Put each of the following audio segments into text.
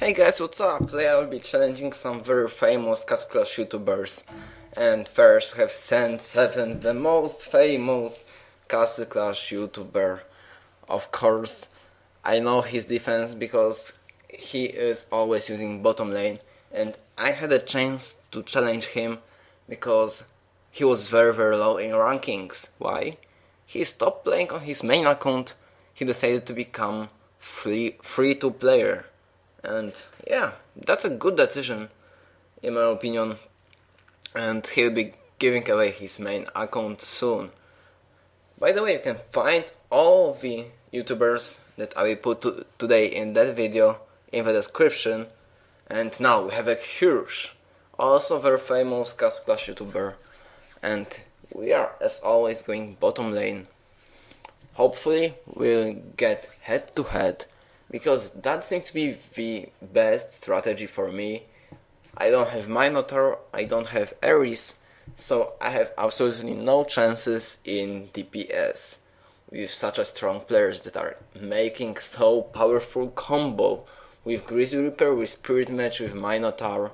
Hey guys, what's up? Today I will be challenging some very famous Castle Clash YouTubers. And first have sent 7, the most famous Castle Clash YouTuber. Of course, I know his defense because he is always using bottom lane. And I had a chance to challenge him because he was very very low in rankings. Why? He stopped playing on his main account. He decided to become free free to player and yeah that's a good decision in my opinion. And he'll be giving away his main account soon. By the way you can find all the youtubers that I will put to today in that video in the description. And now we have a huge also very famous Castle Clash youtuber. And we are as always going bottom lane. Hopefully we'll get head to head because that seems to be the best strategy for me. I don't have Minotaur, I don't have Ares, so I have absolutely no chances in DPS with such a strong players that are making so powerful combo with Grizzly Reaper, with Spirit Mage, with Minotaur,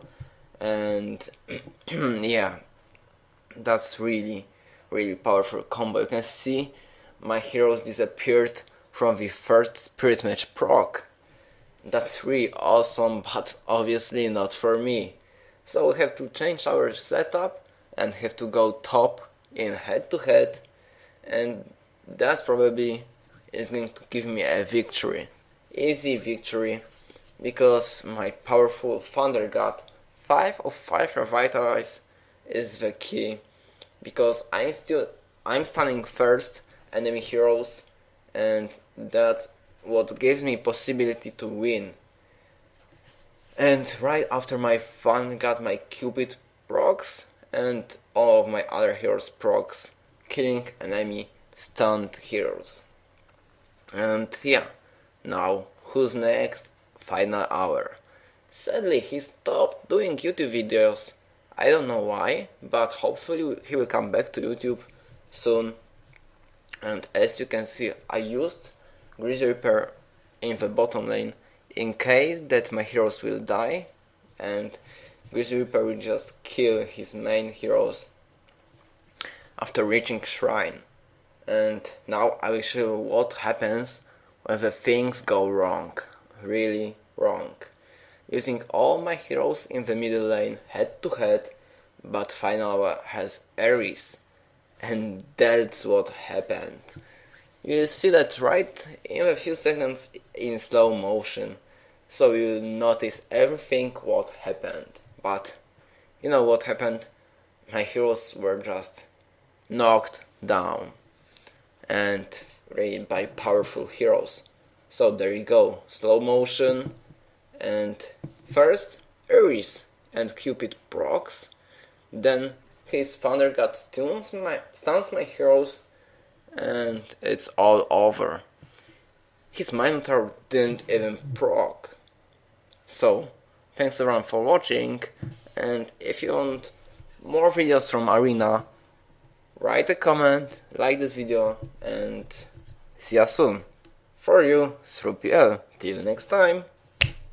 and yeah, that's really, really powerful combo. You can see my heroes disappeared from the first Spirit Mage proc. That's really awesome, but obviously not for me. So we have to change our setup and have to go top in head to head and that probably is going to give me a victory. Easy victory because my powerful Thunder God 5 of 5 Revitalize is the key because I'm still I'm stunning first enemy heroes and that's what gives me possibility to win. And right after my fun got my Cupid procs and all of my other heroes procs, killing enemy stunned heroes. And yeah, now who's next? Final hour. Sadly, he stopped doing YouTube videos. I don't know why, but hopefully he will come back to YouTube soon and as you can see I used Grizzly Reaper in the bottom lane in case that my heroes will die. And Grizzly Reaper will just kill his main heroes after reaching Shrine. And now I will show you what happens when the things go wrong, really wrong. Using all my heroes in the middle lane head to head but final has Ares and that's what happened. You see that right in a few seconds in slow motion, so you notice everything what happened. But you know what happened? My heroes were just knocked down and really by powerful heroes. So there you go, slow motion and first Ares and Cupid procs, then his Thunder God stuns my, stuns my heroes and it's all over. His Minotaur didn't even proc. So, thanks everyone for watching and if you want more videos from Arena, write a comment, like this video and see you soon. For you, SrewPL. Till next time.